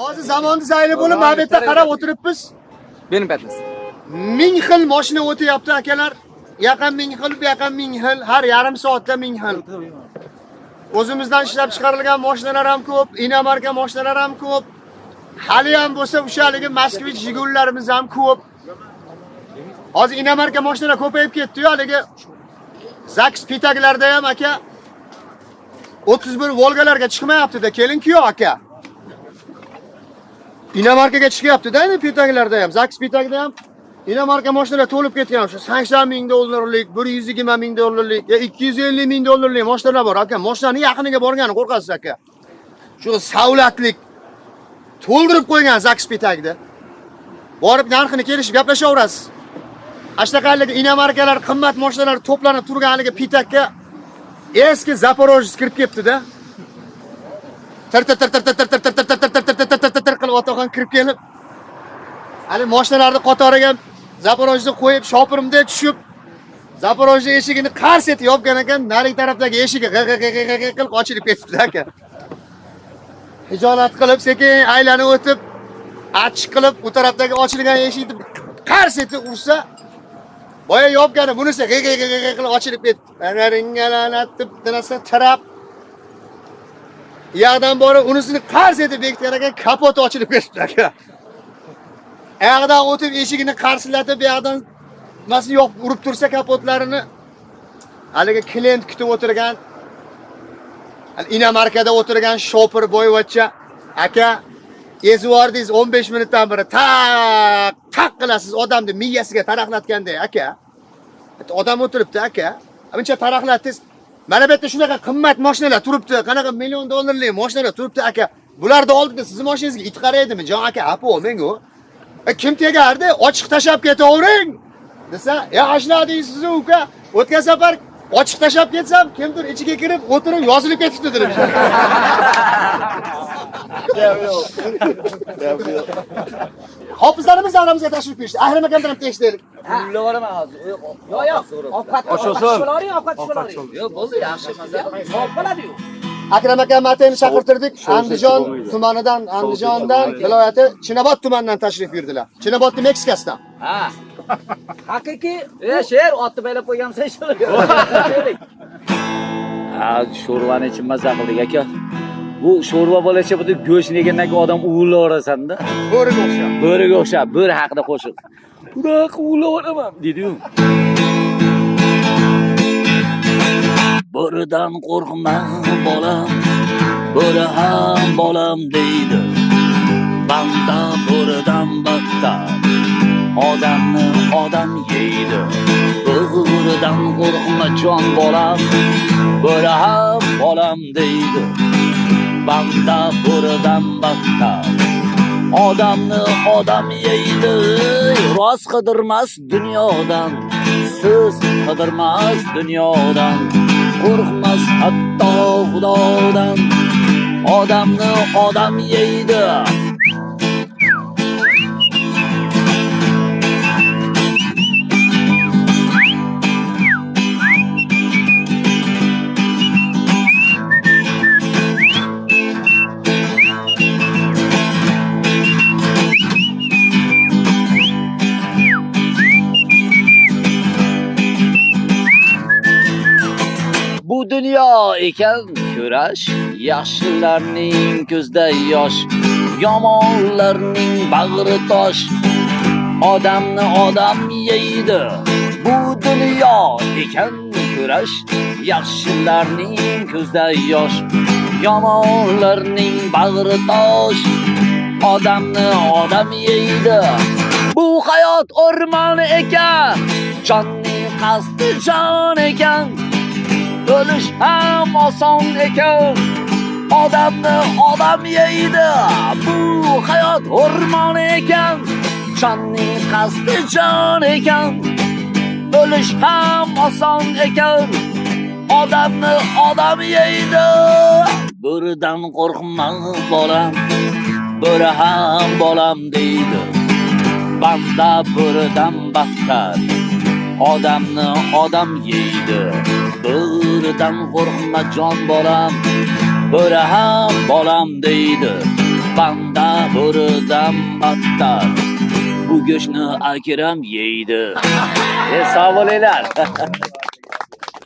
hozir zamonni zayli bo'lib mana bu yerda qarab o'tiribmiz. Benim patnas. ming xil mashina o'tyapti akalar. Yoqqa ming xil bu yoqqa ming xil har yarim soatda ming xil. O'zimizdan ishlab chiqarilgan mashinalar ham ko'p inomarka mashinalar ham ko'p. Hali ham bo'lsa o'sha haligi moskvich jigullarimiz ham ko'p. Hozir inomarka mashinalar ko'payib ketdi-yu haligi zaks pitaglarda ham aka 31 volgalarga chiqmayapti-da. Keling-ku aka inomarkaga chiqyapti-da endi pitaglarda ham zaks pitagda ham inomarka mashinalar to'lib ketgan o'sha 80 ming dollarlik 120 ming dollarlik yo 250 ming dollarlik mashinalar bor aka mashinaning yaqiniga borgani qo'rqasiz aka shu savlatlik to'ldirib qo'ygan zaks pitagda borib narxini kelishib gaplashaverasiz Ashtaqaligi inomarkalar qimmat mashinalar to'planib turgan haligi pitakka eski Zaporojets kirib ketdi-da. Tir tir tir tir tir tir tir tir tir tir tir tir tir tir tir tir qilib otaxon kirib kelib hali mashinalarni qatoriga zaporojni qo'yib shopirimda tushib zaporojni eshigini qars etib yopgan ekan, narigi tarafdagi eshigi g'ig' g'ig' g'ig' g'ig' qilib ochilib ketibdi aka. Hijolat qilib sekin aylanib o'tib achchiq qilib u tarafdagi ochilgan eshikni qars etib ursa boya yopgani bunisi g'i g'i g'i qilib ochilib ketdi. Anaringalanat yoqdan borib unisini qars etib bekitgan ekan, kapoti ochilib ketibdi aka. Ayog'idan o'tib eshigini qarsillatib, bu yoqdan nimasini yopib urib tursa kapotlarini haligi klient kutib o'tirgan hali inomarkada o'tirgan shopir boyvachcha aka ezib ezvordingiz 15 minutdan beri. Taq taq qilasiz odamni miyasiga taraqlatganday aka. Odam o'tiribdi aka. Buncha taraqlatdingiz mana bu yerda shunaqa qimmat mashinalar turibdi. Qanaqa million dollarlik mashinalar turibdi aka. Bularni oldida sizning mashinangizga it qaraydimi jon aka? Apo menga? E, kim tegardi? Ochiq tashab ketavering. Desa yaxshiladingiz siz uka. O'tgan safar ochiq tashab ketsam kimdir ichiga kirib o'tirib yozilib ketibdi dedim hofizlarimiz davramizga tashrif buyurishdi ahrim akamdan ham tekshirdik Pulla boraman hozir. Yo'q, yo'q. Ovqat ovqat ovqat ovqat Yo'q, bo'ldi, yaxshi mazza. Sog' bo'ladi-yu. akram aka mateni chaqirtirdik andijon tumanidan andijondan viloyati chinobod tumanidan tashrif buyurdilar chinobodni meksikasidan Ha. Haqiqiy, e, sher otni baylab qo'ygansan shu. Ha, sho'rvani ichib mazza qildik aka. Bu sho'rva bo'lacha bu go'shtni yegandan keyin odam uvlayverasan-da. bo'riga o'xshab Bo'riga o'xshab, bo'ri haqida qo'shiq. Bunaqa uvlayveraman, dedi-yu. Bo'ridan qo'rqma bolam, bo'ri ham bolam deydi. Banda bo'ridan battar, odamni odam yeydi. Bo'ridan qo'rqma jon bolam, bo'ri ham bolam deydi. Banda bo'ridan battar, odamni odam yeydi. Rost qidirmas dunyodan, siz qidirmas dunyodan. qo'rqmas hatto xudodan odamni odam yeydi bu dunyo ekan kurash yaxshilarning ko'zda yosh yomonlarning bag'ri tosh. Odamni odam yeydi bu dunyo ekan kurash yaxshilarning ko'zda yosh yomonlarning bag'ri tosh. Odamni odam yeydi bu hayot o'rmon ekan jonning qasdi jon ekan. O'lish ham oson ekan odamni odam yeydi bu hayot o'rmon ekan jonning qasdi jon ekan. O'lish ham oson ekan odamni odam yeydi bo'ridan qo'rqma bolam bo'ri ham bolam deydi. Banda bo'ridan battar odamni odam yeydi. Bo'ridan qo'rqma jon bolam bo'ri ham bolam deydi panda bo'ridan battar bu go'shtni akram yeydi e